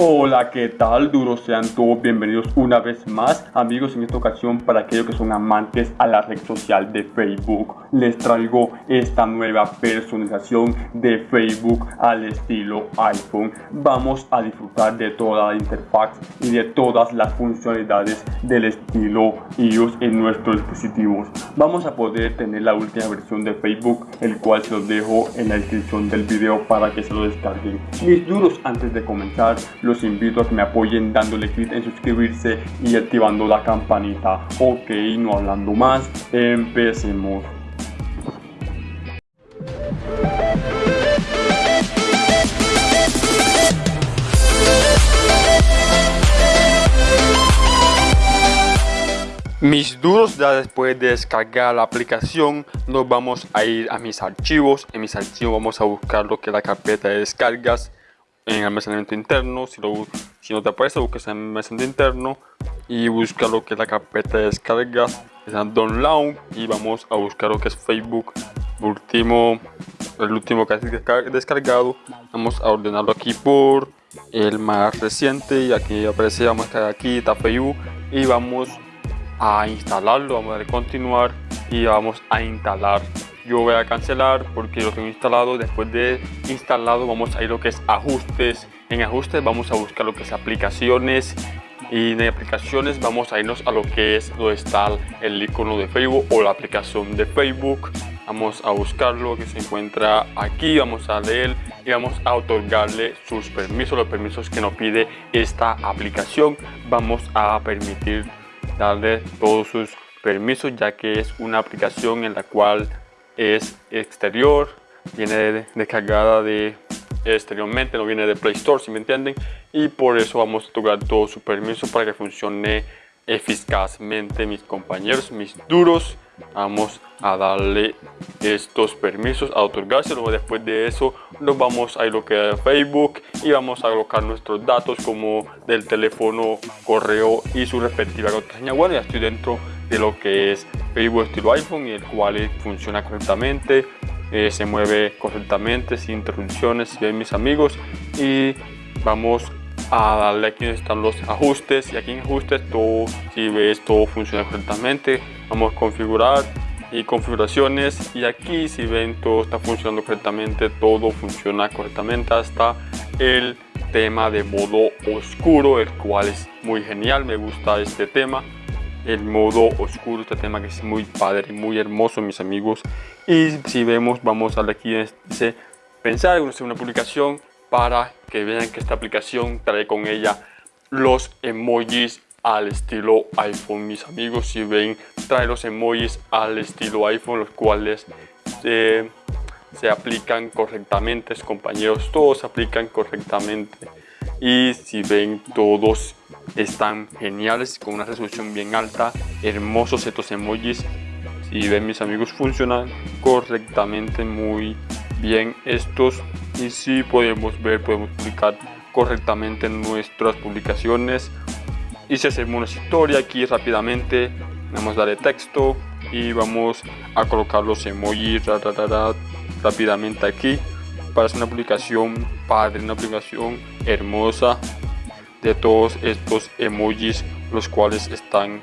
Hola, ¿qué tal? Duros sean todos bienvenidos una vez más, amigos, en esta ocasión para aquellos que son amantes a la red social de Facebook. Les traigo esta nueva personalización de Facebook al estilo iPhone. Vamos a disfrutar de toda la interfaz y de todas las funcionalidades del estilo iOS en nuestros dispositivos. Vamos a poder tener la última versión de Facebook, el cual se los dejo en la descripción del video para que se lo descarguen. Mis duros, antes de comenzar, los invito a que me apoyen dándole clic en suscribirse y activando la campanita. Ok, no hablando más, empecemos. Mis duros ya después de descargar la aplicación nos vamos a ir a mis archivos. En mis archivos vamos a buscar lo que es la carpeta de descargas en almacenamiento interno. Si, lo, si no te aparece, buscas en almacenamiento interno y busca lo que es la carpeta de descargas. Es download y vamos a buscar lo que es Facebook. Último, el último que has descargado. Vamos a ordenarlo aquí por el más reciente y aquí aparece, vamos a aquí, está Facebook y vamos a instalarlo, vamos a continuar y vamos a instalar. Yo voy a cancelar porque lo tengo instalado. Después de instalado vamos a ir lo que es ajustes. En ajustes vamos a buscar lo que es aplicaciones. Y de aplicaciones vamos a irnos a lo que es donde está el icono de Facebook o la aplicación de Facebook. Vamos a buscarlo que se encuentra aquí. Vamos a leer y vamos a otorgarle sus permisos los permisos que nos pide esta aplicación. Vamos a permitir darle todos sus permisos ya que es una aplicación en la cual es exterior, viene descargada de exteriormente, no viene de Play Store, si me entienden, y por eso vamos a tocar todo su permiso para que funcione eficazmente mis compañeros, mis duros. Vamos a darle estos permisos, a otorgarse, luego después de eso nos vamos a ir lo que Facebook y vamos a colocar nuestros datos como del teléfono, correo y su respectiva contraseña. Bueno, ya estoy dentro de lo que es Facebook estilo iPhone y el cual funciona correctamente, eh, se mueve correctamente sin interrupciones, bien mis amigos. Y vamos a darle aquí donde están los ajustes. Y aquí en ajustes todo si ves todo funciona correctamente. Vamos a configurar y configuraciones y aquí si ven todo está funcionando correctamente todo funciona correctamente hasta el tema de modo oscuro el cual es muy genial me gusta este tema el modo oscuro, este tema que es muy padre, muy hermoso mis amigos. Y si vemos, vamos a aquí, dice pensar en una publicación para que vean que esta aplicación trae con ella los emojis al estilo iPhone. Mis amigos si ven trae los emojis al estilo iPhone los cuales eh, se aplican correctamente compañeros todos se aplican correctamente. Y si ven todos están geniales con una resolución bien alta hermosos estos emojis. Si ven mis amigos funcionan correctamente muy bien estos. Y si podemos ver podemos publicar correctamente nuestras publicaciones si hacemos una historia aquí rápidamente vamos a darle texto y vamos a colocar los emojis rápidamente aquí para hacer una publicación padre una publicación hermosa de todos estos emojis los cuales están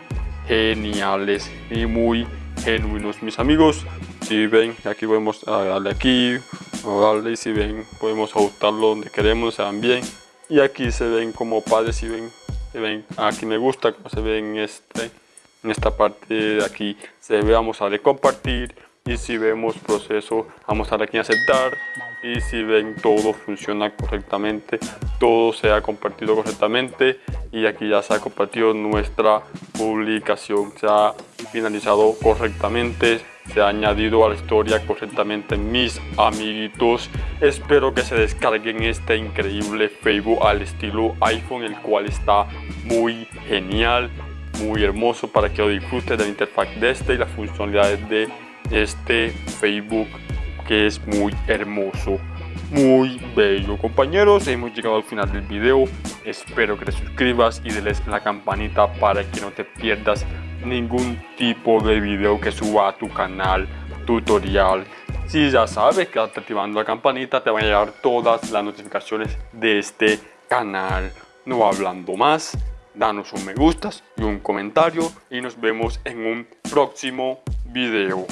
geniales y muy genuinos. Mis amigos si ven aquí podemos darle aquí darle si ven podemos ajustarlo donde queremos bien. Y aquí se ven como padres si ven aquí me gusta como se ve en este en esta parte de aquí. Se ve vamos a darle compartir y si vemos proceso vamos a darle aquí aceptar. Y si ven todo funciona correctamente todo se ha compartido correctamente. Y aquí ya se ha compartido nuestra publicación se ha finalizado correctamente se ha añadido a la historia correctamente mis amiguitos. Espero que se descarguen este increíble Facebook al estilo iPhone el cual está muy genial muy hermoso para que lo disfruten de la interfaz de este y las funcionalidades de este Facebook que es muy hermoso muy bello. Compañeros hemos llegado al final del video. Espero que te suscribas y des la campanita para que no te pierdas ningún tipo de video que suba a tu canal tutorial si ya sabes que activando la campanita te van a llegar todas las notificaciones de este canal no hablando más, danos un me gustas y un comentario y nos vemos en un próximo video.